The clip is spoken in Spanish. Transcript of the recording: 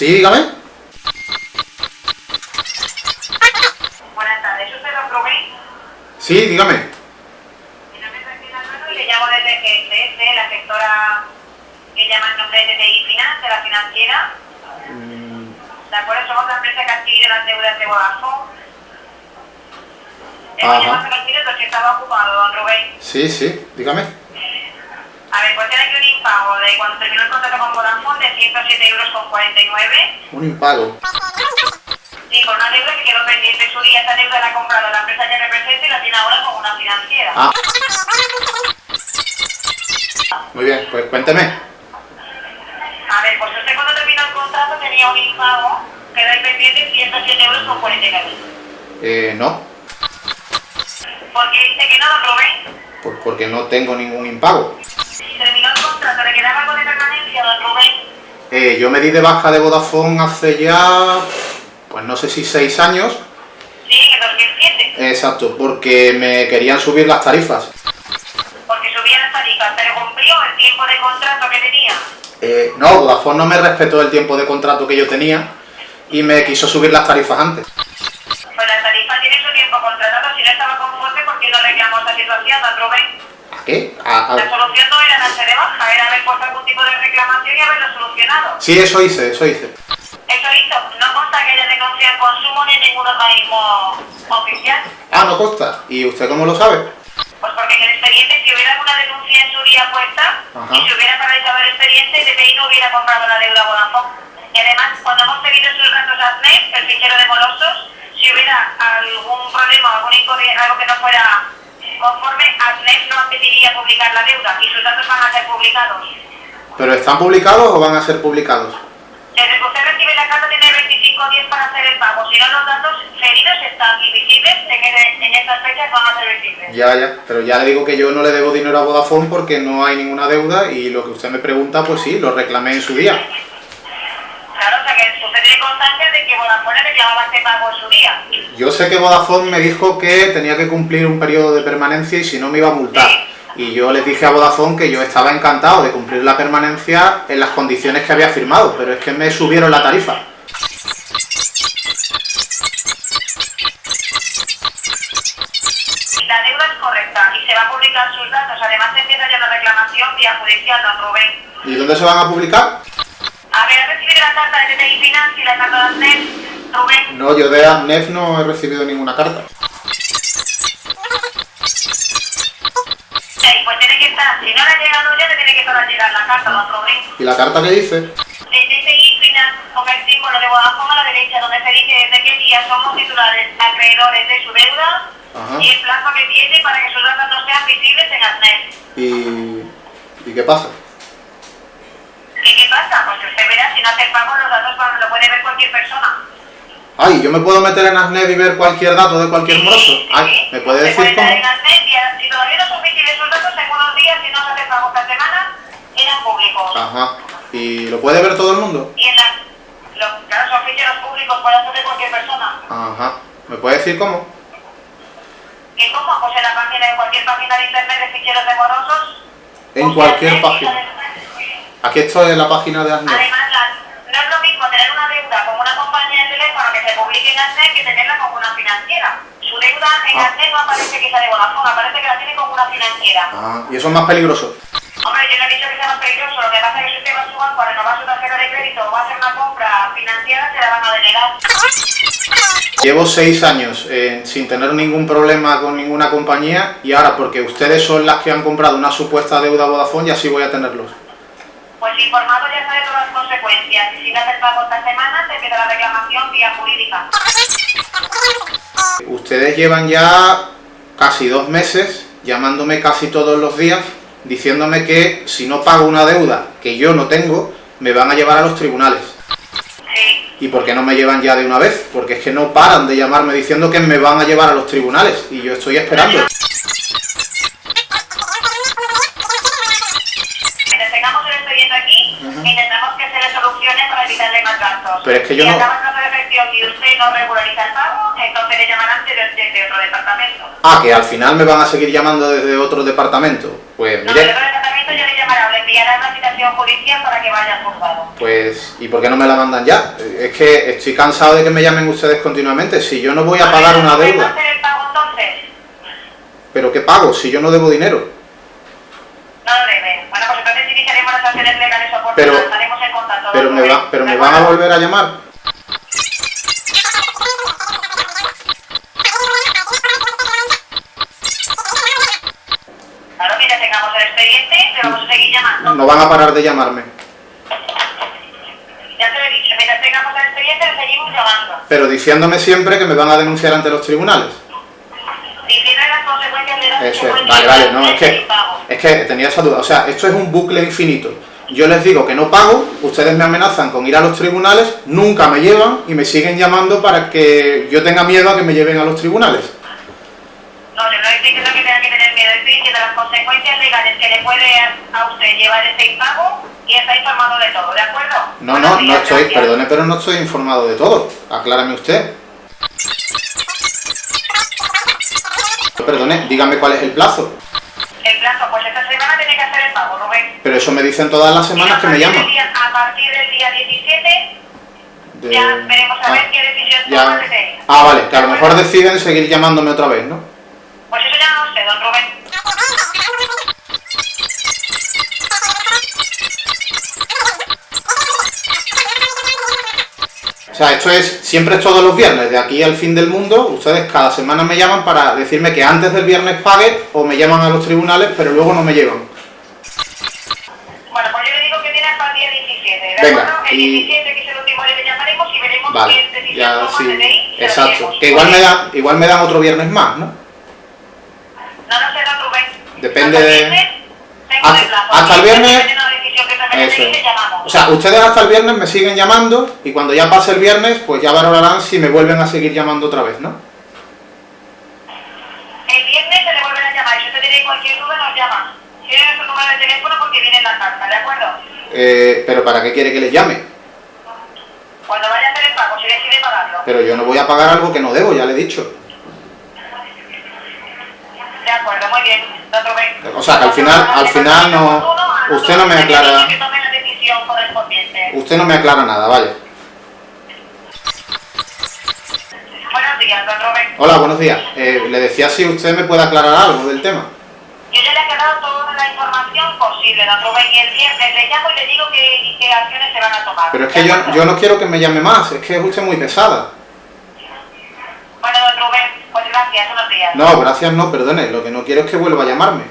Sí, dígame. Buenas tardes, ¿es usted don Rubén? Sí, dígame. Mi nombre es Cristina Alonso y le llamo desde GSS, la sectora que llama el nombre de TTI Finance, la financiera. De acuerdo, somos la empresa que adquiere las deudas de Vodafone. Hemos Ajá. si estaba ocupado, don Rubén. Sí, sí, dígame. A ver, pues tiene aquí un impago de cuando terminó el contrato con Vodafone de 107 euros con 49. Un impago. Sí, con una deuda que quedó pendiente en su día. Esta deuda la ha comprado la empresa que representa y la tiene ahora como una financiera. Ah. Muy bien, pues cuénteme. A ver, pues usted cuando terminó el contrato tenía un impago, quedó pendiente 107 euros con 49. Eh, no, ¿Por qué dice que no, don Rubén? pues porque no tengo ningún impago. El contrato, ¿le quedaba algo de permanencia, don Rubén? Eh, yo me di de baja de Vodafone hace ya, pues no sé si seis años. Sí, en el 2007. Exacto, porque me querían subir las tarifas. Porque subían las tarifas, pero cumplió el tiempo de contrato que tenía. Eh, no, Vodafone no me respetó el tiempo de contrato que yo tenía y me quiso subir las tarifas antes. Pues la tarifa tiene su tiempo contratado, si no estaba conforme, ¿por qué no reclamó esta situación, don Rubén? La solución no era darse de baja, era haber puesto algún tipo de reclamación y haberlo solucionado. Sí, eso hice, eso hice. Eso hizo, no consta que haya denunciado el consumo ni en ningún organismo oficial. Ah, no consta. ¿Y usted cómo lo sabe? Pues porque en el expediente, si hubiera alguna denuncia en su día puesta, Ajá. y se hubiera paralizado el expediente, DPI no hubiera comprado la deuda Vodafone. Y además, cuando hemos pedido sus datos a el fichero de morosos, si hubiera algún problema algún algo que no fuera conforme, ASNEP no pediría publicar la deuda y sus datos van a ser publicados. ¿Pero están publicados o van a ser publicados? Desde que usted recibe la carta tiene 25 días para hacer el pago. Si no, los datos feridos están invisibles, en, en estas fechas van a ser visibles. Ya, ya. Pero ya le digo que yo no le debo dinero a Vodafone porque no hay ninguna deuda y lo que usted me pregunta, pues sí, lo reclamé en su día. Claro, o sea que usted tiene constancia de que Vodafone reclamaba este pago en su día. Yo sé que Vodafone me dijo que tenía que cumplir un periodo de permanencia y si no me iba a multar. Y yo les dije a Vodafone que yo estaba encantado de cumplir la permanencia en las condiciones que había firmado, pero es que me subieron la tarifa. La deuda es correcta y se va a publicar sus datos. Además, empieza ya la reclamación vía judicial, don Rubén. ¿Y dónde se van a publicar? A ver, ¿ha recibido la carta de TTI Finance y la carta de ASNEP, Rubén? No, yo de ANEF no he recibido ninguna carta. Sí, pues tiene que estar, si no le ha llegado ya, le tiene que estar a llegar la carta, don Rubén. ¿Y la carta que dice? De TTI Finance con el símbolo de Vodafone a la derecha, donde se dice desde qué día somos titulares acreedores de su deuda Ajá. y el plazo que tiene para que sus datos no sean visibles en ASNEP. ¿Y, ¿y qué pasa? ¿Y qué pasa? Pues que usted verá, si no hace el pago, los datos lo puede ver cualquier persona. Ay, ¿yo me puedo meter en ASNEF y ver cualquier dato de cualquier moroso? Ay, ¿me puede decir cómo? en y si todavía no visibles sus datos, en unos días, si no se hace pago esta semana, eran públicos. Ajá. ¿Y lo puede ver todo el mundo? Y en la, los, claro, son ficheros públicos, puede hacer cualquier persona. Ajá. ¿Me puede decir cómo? ¿Y cómo? Pues en la página, en cualquier página de internet de ficheros de morosos. En cualquier página. sale- Aquí estoy en la página de. Además, deuda en Ah. ASNEP no aparece que sea de Vodafone, aparece que la tiene con una financiera. Ah, y eso es más peligroso. Hombre, yo no he dicho que sea más peligroso, lo que pasa es que si usted va a su banco a renovar su tarjeta de crédito o va a hacer una compra financiera, se la van a denegar. Llevo seis años eh, sin tener ningún problema con ninguna compañía y ahora porque ustedes son las que han comprado una supuesta deuda a Vodafone y así voy a tenerlos. Pues informado ya sabe todas las consecuencias. Si no hace el pago esta semana, se empieza la reclamación vía jurídica. Ustedes llevan ya casi dos meses llamándome casi todos los días diciéndome que si no pago una deuda que yo no tengo, me van a llevar a los tribunales. ¿Y por qué no me llevan ya de una vez? Porque es que no paran de llamarme diciendo que me van a llevar a los tribunales y yo estoy esperando. Pero es que yo si no- de efección y usted no regulariza el pago, entonces le llamarán desde, desde otro departamento. Ah, que al final me van a seguir llamando desde otro departamento. Pues No, mire, desde otro departamento yo le llamará o le enviará enviarán una citación judicial para que vaya juzgado. Pues, ¿y por qué no me la mandan ya? Es que estoy cansado de que me llamen ustedes continuamente. Si yo no voy a pagar una ¿Puedes deuda. hacer el pago entonces? ¿Pero qué pago si yo no debo dinero? No lo debe. Bueno, pues entonces iniciaremos las acciones legales oportunas. Pero- Estaremos en contacto. Pero me, va, pero ¿De me van a volver a llamar. Claro, mientras tengamos el expediente, te vamos a seguir llamando. No van a parar de llamarme. Ya te lo he dicho, mientras tengamos el expediente, seguimos llamando. Pero diciéndome siempre que me van a denunciar ante los tribunales. Eso es. Vale, vale, no, es que, es que tenía esa duda. O sea, esto es un bucle infinito. Yo les digo que no pago, ustedes me amenazan con ir a los tribunales, nunca me llevan y me siguen llamando para que yo tenga miedo a que me lleven a los tribunales. No, yo no estoy diciendo que tenga que tener miedo, estoy diciendo las consecuencias legales que le puede a usted llevar este impago y está informado de todo, ¿de acuerdo? No, no, no estoy, gracias. perdone, pero no estoy informado de todo. Aclárame usted. Perdone, dígame cuál es el plazo. El plazo, pues esta semana tiene que hacer el pago, Rubén. Pero eso me dicen todas las semanas que me llaman. día- A partir del día 17 De- ya veremos a ver ah, qué decisión ya. toma desde ahí. Ah, vale, que a lo ¿De mejor deciden seguir llamándome otra vez, ¿no? Pues eso ya no lo sé, don Rubén. O sea, esto es, siempre es todos los viernes, de aquí al fin del mundo, ustedes cada semana me llaman para decirme que antes del viernes pague o me llaman a los tribunales, pero luego no me llevan. Bueno, pues yo le digo que tiene hasta el día 17, ¿de Venga? El y- 17, que es el último día que llamaremos y veremos Vale, ya sí, exacto. Que igual me, dan, igual me dan otro viernes más, ¿no? No lo sé, don Rubén. Depende Hasta de- viernes Hasta- el plazo. hasta el Si viernes- Eso es. O sea, ustedes hasta el viernes me siguen llamando y cuando ya pase el viernes, pues ya valorarán si me vuelven a seguir llamando otra vez, ¿no? El viernes se le vuelven a llamar y si usted tiene cualquier duda nos llama. Tiene nuestro número de teléfono porque viene en la carta, ¿de acuerdo? Eh, pero ¿para qué quiere que les llame? Cuando vaya a hacer el pago, si decide pagarlo. Pero yo no voy a pagar algo que no debo, ya le he dicho. De acuerdo, muy bien, Rubén. O sea, que al final- al final no- usted no me aclara-. Usted no me aclara nada, vaya. Buenos días, don Rubén. Hola, buenos días. Eh, le decía si usted me puede aclarar algo del tema. Yo ya le he aclarado toda la información posible, don Rubén, y el viernes le llamo y le digo qué, qué acciones se van a tomar. Pero es ¿de que yo, yo no quiero que me llame más, es que es usted muy pesada. Bueno, don Rubén, pues gracias, unos días. No, gracias no, perdone, lo que no quiero es que vuelva a llamarme.